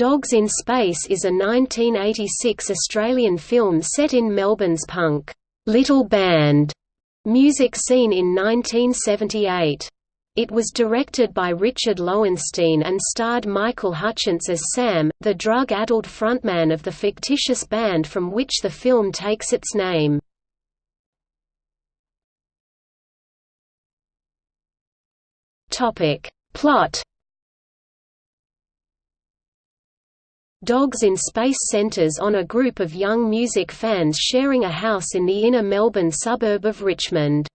Dogs in Space is a 1986 Australian film set in Melbourne's punk, Little Band music scene in 1978. It was directed by Richard Lowenstein and starred Michael Hutchence as Sam, the drug-addled frontman of the fictitious band from which the film takes its name. Plot Dogs in Space centers on a group of young music fans sharing a house in the inner Melbourne suburb of Richmond.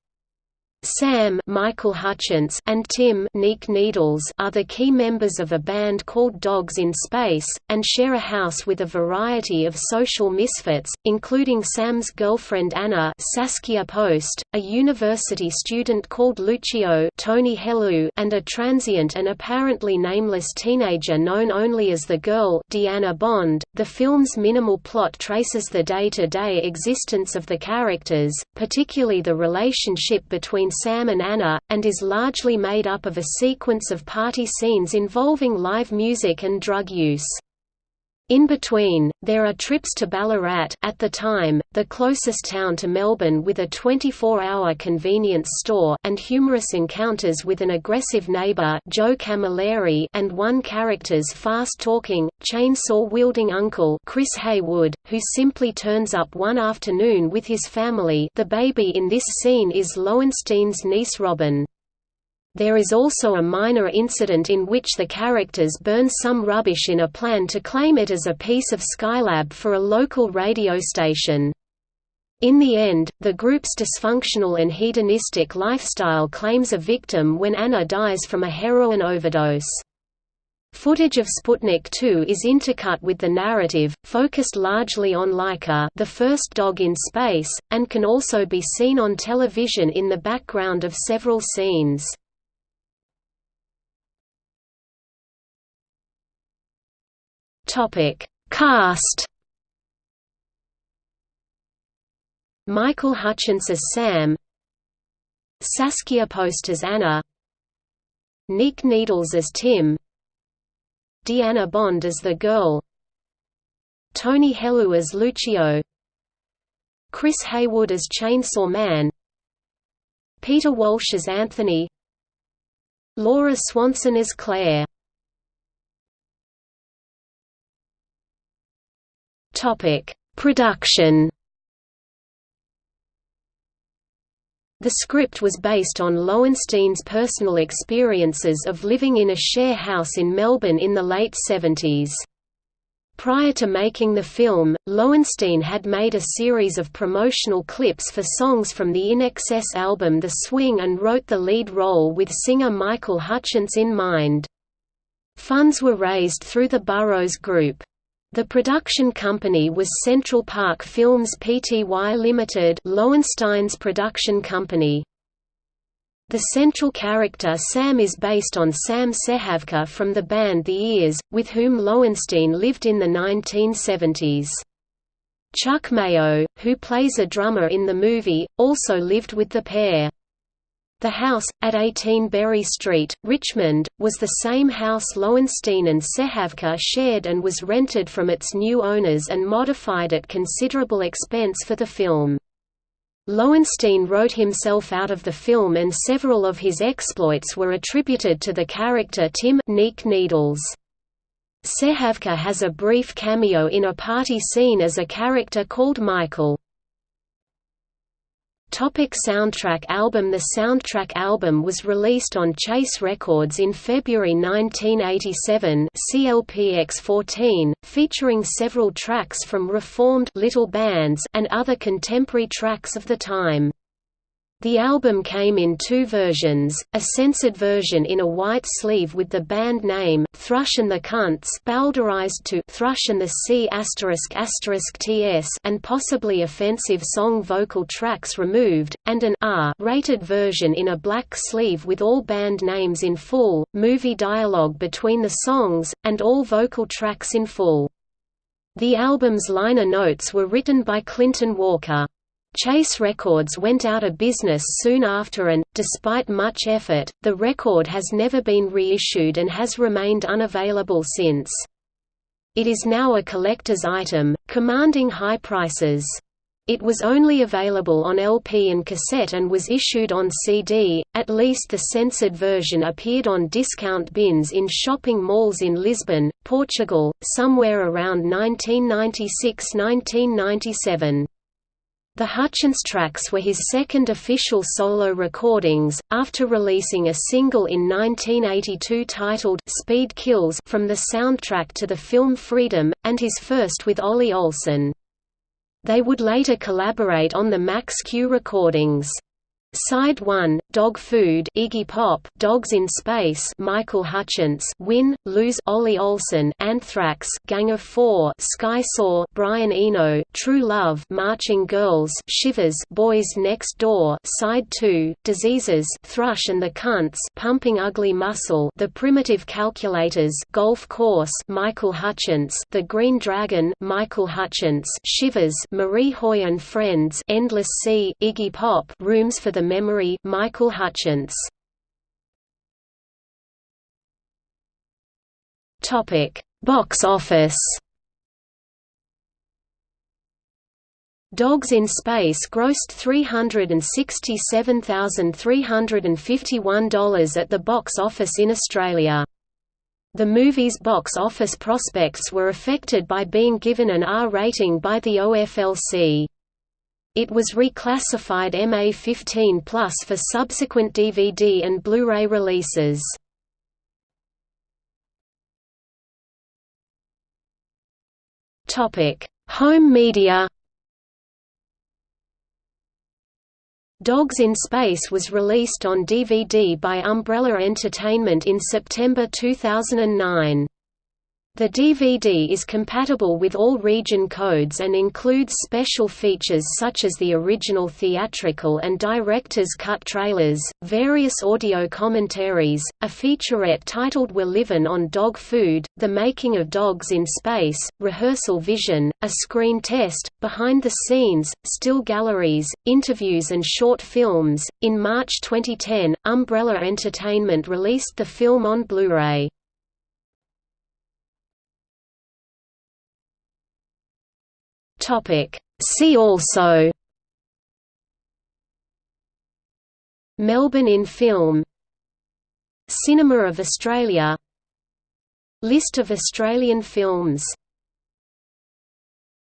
Sam Michael Hutchence and Tim Nick Needles are the key members of a band called Dogs in Space, and share a house with a variety of social misfits, including Sam's girlfriend Anna Saskia Post, a university student called Lucio Tony Hellu, and a transient and apparently nameless teenager known only as the girl Deanna Bond. The film's minimal plot traces the day-to-day -day existence of the characters, particularly the relationship between Sam and Anna, and is largely made up of a sequence of party scenes involving live music and drug use. In between, there are trips to Ballarat at the time, the closest town to Melbourne with a 24-hour convenience store and humorous encounters with an aggressive neighbour Joe Camilleri and one character's fast-talking, chainsaw-wielding uncle Chris Haywood, who simply turns up one afternoon with his family the baby in this scene is Lowenstein's niece Robin. There is also a minor incident in which the characters burn some rubbish in a plan to claim it as a piece of Skylab for a local radio station. In the end, the group's dysfunctional and hedonistic lifestyle claims a victim when Anna dies from a heroin overdose. Footage of Sputnik 2 is intercut with the narrative, focused largely on Laika the first dog in space, and can also be seen on television in the background of several scenes. Topic: Cast. Michael Hutchence as Sam, Saskia Post as Anna, Nick Needles as Tim, Deanna Bond as the girl, Tony Hellu as Lucio, Chris Haywood as Chainsaw Man, Peter Walsh as Anthony, Laura Swanson as Claire. Topic: Production. The script was based on Lowenstein's personal experiences of living in a share house in Melbourne in the late 70s. Prior to making the film, Lowenstein had made a series of promotional clips for songs from the INXS album The Swing and wrote the lead role with singer Michael Hutchence in mind. Funds were raised through the Burroughs Group. The production company was Central Park Films Pty Limited, Lowenstein's production company. The central character Sam is based on Sam Sehavka from the band The Ears, with whom Lowenstein lived in the 1970s. Chuck Mayo, who plays a drummer in the movie, also lived with the pair. The house, at 18 Berry Street, Richmond, was the same house Lowenstein and Sehavka shared and was rented from its new owners and modified at considerable expense for the film. Lowenstein wrote himself out of the film and several of his exploits were attributed to the character Tim Nick Needles. Sehavka has a brief cameo in a party scene as a character called Michael. Topic soundtrack album The soundtrack album was released on Chase Records in February 1987 CLPX14, featuring several tracks from reformed little bands and other contemporary tracks of the time. The album came in two versions, a censored version in a white sleeve with the band name, Thrush and the Cunts bowdlerized to Thrush and the C ***TS and possibly offensive song vocal tracks removed, and an R-rated version in a black sleeve with all band names in full, movie dialogue between the songs, and all vocal tracks in full. The album's liner notes were written by Clinton Walker. Chase Records went out of business soon after and, despite much effort, the record has never been reissued and has remained unavailable since. It is now a collector's item, commanding high prices. It was only available on LP and cassette and was issued on CD, at least the censored version appeared on discount bins in shopping malls in Lisbon, Portugal, somewhere around 1996–1997. The Hutchence tracks were his second official solo recordings, after releasing a single in 1982 titled Speed Kills from the soundtrack to the film Freedom, and his first with Ollie Olsen. They would later collaborate on the Max Q recordings. Side 1, Dog Food Iggy Pop, Dogs in Space Michael Hutchence Win, Lose Ollie Olsen Anthrax Gang of 4 Sky Saw Brian Eno True Love Marching Girls Shivers Boys Next Door Side 2, Diseases Thrush and the Cunts Pumping Ugly Muscle The Primitive Calculators Golf Course Michael Hutchence The Green Dragon Michael Hutchence Shivers Marie Hoy and Friends Endless Sea Iggy Pop Rooms for the Memory Michael Hutchence Topic Box office Dogs in Space grossed $367,351 at the box office in Australia. The movie's box office prospects were affected by being given an R rating by the OFLC. It was reclassified MA15 Plus for subsequent DVD and Blu-ray releases. Home media Dogs in Space was released on DVD by Umbrella Entertainment in September 2009. The DVD is compatible with all region codes and includes special features such as the original theatrical and director's cut trailers, various audio commentaries, a featurette titled We're Livin' on Dog Food, The Making of Dogs in Space, Rehearsal Vision, a screen test, behind the scenes, still galleries, interviews and short films. In March 2010, Umbrella Entertainment released the film on Blu-ray. Topic. See also Melbourne in film Cinema of Australia List of Australian films